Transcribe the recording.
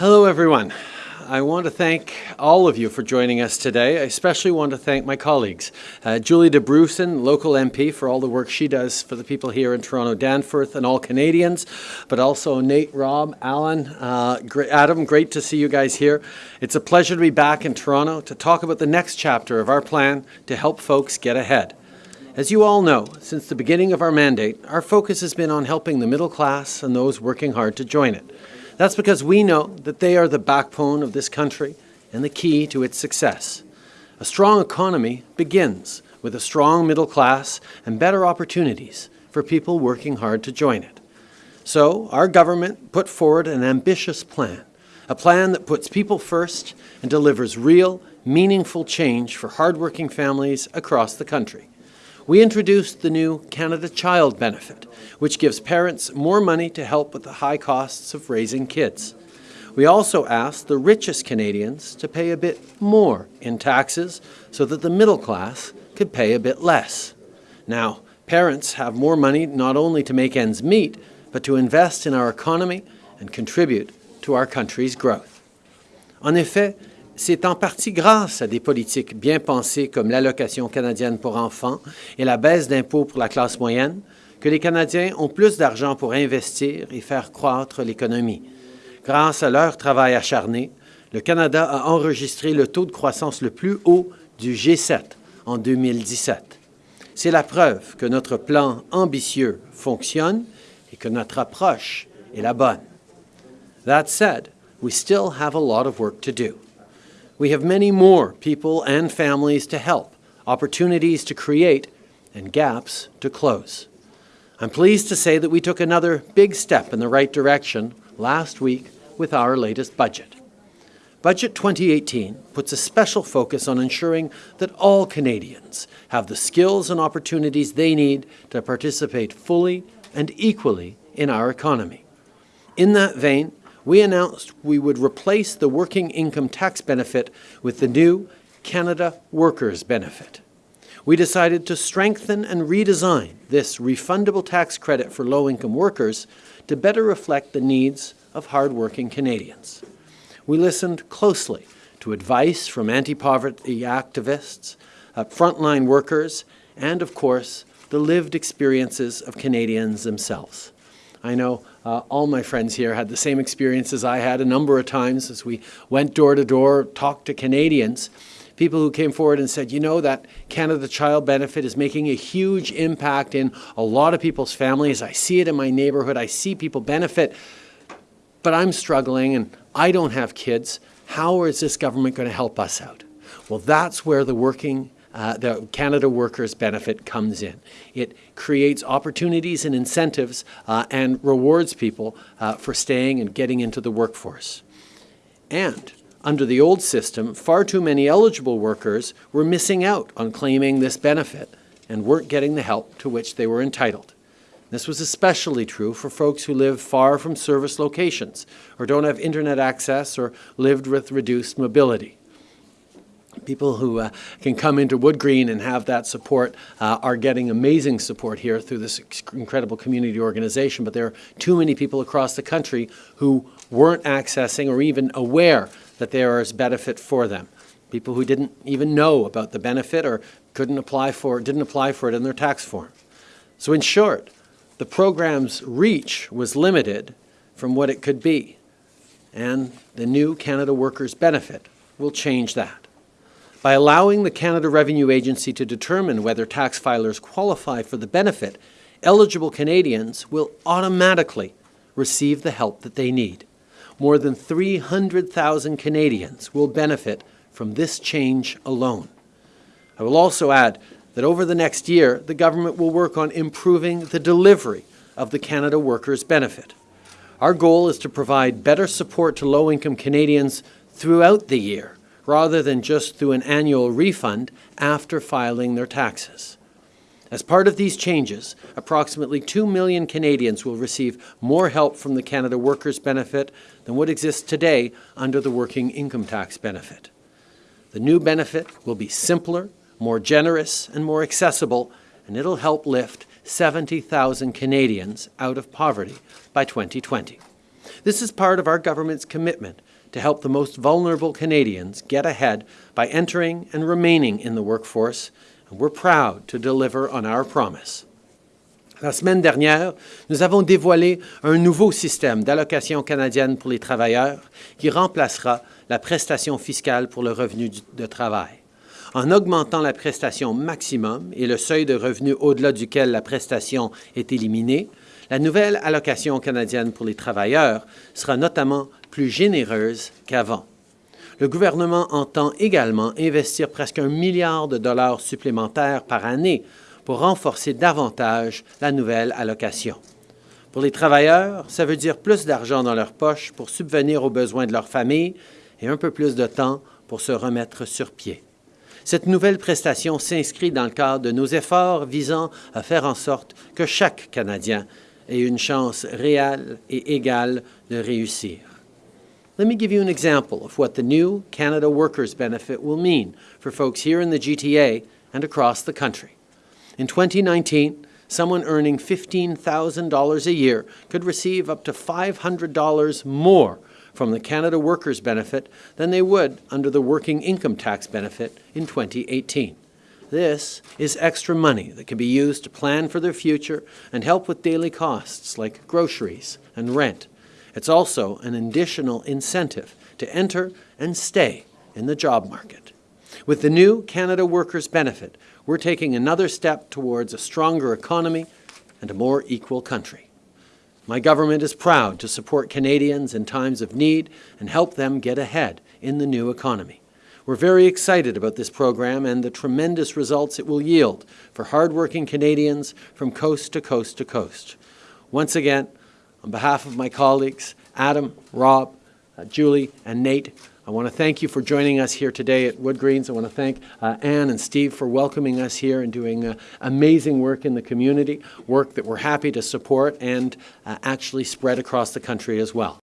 Hello, everyone. I want to thank all of you for joining us today. I especially want to thank my colleagues, uh, Julie Dabrusin, local MP, for all the work she does for the people here in Toronto Danforth and all Canadians, but also Nate, Rob, Alan, uh, Adam, great to see you guys here. It's a pleasure to be back in Toronto to talk about the next chapter of our plan to help folks get ahead. As you all know, since the beginning of our mandate, our focus has been on helping the middle class and those working hard to join it. That's because we know that they are the backbone of this country and the key to its success. A strong economy begins with a strong middle class and better opportunities for people working hard to join it. So our government put forward an ambitious plan, a plan that puts people first and delivers real, meaningful change for hardworking families across the country. We introduced the new Canada Child Benefit, which gives parents more money to help with the high costs of raising kids. We also asked the richest Canadians to pay a bit more in taxes so that the middle class could pay a bit less. Now, parents have more money not only to make ends meet, but to invest in our economy and contribute to our country's growth. En effet, C'est en partie grâce à des politiques bien pensées comme l'allocation canadienne pour enfants et la baisse d'impôts pour la classe moyenne que les Canadiens ont plus d'argent pour investir et faire croître l'économie. Grâce à leur travail acharné, le Canada a enregistré le taux de croissance le plus haut du G7 en 2017. C'est la preuve que notre plan ambitieux fonctionne et que notre approche est la bonne. That said, we still have a lot of work to do. We have many more people and families to help, opportunities to create, and gaps to close. I'm pleased to say that we took another big step in the right direction last week with our latest budget. Budget 2018 puts a special focus on ensuring that all Canadians have the skills and opportunities they need to participate fully and equally in our economy. In that vein, we announced we would replace the working income tax benefit with the new Canada Workers Benefit. We decided to strengthen and redesign this refundable tax credit for low-income workers to better reflect the needs of hardworking Canadians. We listened closely to advice from anti-poverty activists, uh, frontline workers, and, of course, the lived experiences of Canadians themselves. I know uh, all my friends here had the same experience as I had a number of times as we went door to door, talked to Canadians, people who came forward and said, you know, that Canada Child Benefit is making a huge impact in a lot of people's families. I see it in my neighborhood. I see people benefit, but I'm struggling and I don't have kids. How is this government going to help us out? Well, that's where the working uh, the Canada Workers Benefit comes in. It creates opportunities and incentives uh, and rewards people uh, for staying and getting into the workforce. And under the old system, far too many eligible workers were missing out on claiming this benefit and weren't getting the help to which they were entitled. This was especially true for folks who live far from service locations or don't have internet access or lived with reduced mobility people who uh, can come into Wood Green and have that support uh, are getting amazing support here through this incredible community organization, but there are too many people across the country who weren't accessing or even aware that there is benefit for them. People who didn't even know about the benefit or couldn't apply for, didn't apply for it in their tax form. So in short, the program's reach was limited from what it could be. And the new Canada Workers Benefit will change that. By allowing the Canada Revenue Agency to determine whether tax filers qualify for the benefit, eligible Canadians will automatically receive the help that they need. More than 300,000 Canadians will benefit from this change alone. I will also add that over the next year, the government will work on improving the delivery of the Canada Workers Benefit. Our goal is to provide better support to low-income Canadians throughout the year rather than just through an annual refund after filing their taxes. As part of these changes, approximately 2 million Canadians will receive more help from the Canada Workers Benefit than what exists today under the Working Income Tax Benefit. The new benefit will be simpler, more generous, and more accessible, and it'll help lift 70,000 Canadians out of poverty by 2020. This is part of our government's commitment to help the most vulnerable Canadians get ahead by entering and remaining in the workforce, and we're proud to deliver on our promise. La semaine dernière, nous avons dévoilé un nouveau système d'allocation canadienne pour les travailleurs qui remplacera la prestation fiscale pour le revenu de travail. En augmentant la prestation maximum et le seuil de revenu au-delà duquel la prestation est éliminée, la nouvelle allocation canadienne pour les travailleurs sera notamment plus généreuse qu'avant. Le gouvernement entend également investir presque un milliard de dollars supplémentaires par année pour renforcer davantage la nouvelle allocation. Pour les travailleurs, ça veut dire plus d'argent dans leur poche pour subvenir aux besoins de leur famille et un peu plus de temps pour se remettre sur pied. Cette nouvelle prestation s'inscrit dans le cadre de nos efforts visant à faire en sorte que chaque Canadien ait une chance réelle et égale de réussir. Let me give you an example of what the new Canada Workers Benefit will mean for folks here in the GTA and across the country. In 2019, someone earning $15,000 a year could receive up to $500 more from the Canada Workers Benefit than they would under the Working Income Tax Benefit in 2018. This is extra money that can be used to plan for their future and help with daily costs like groceries and rent. It's also an additional incentive to enter and stay in the job market. With the new Canada Workers Benefit, we're taking another step towards a stronger economy and a more equal country. My government is proud to support Canadians in times of need and help them get ahead in the new economy. We're very excited about this program and the tremendous results it will yield for hardworking Canadians from coast to coast to coast. Once again, on behalf of my colleagues, Adam, Rob, uh, Julie, and Nate, I want to thank you for joining us here today at Wood Greens. I want to thank uh, Anne and Steve for welcoming us here and doing uh, amazing work in the community, work that we're happy to support and uh, actually spread across the country as well.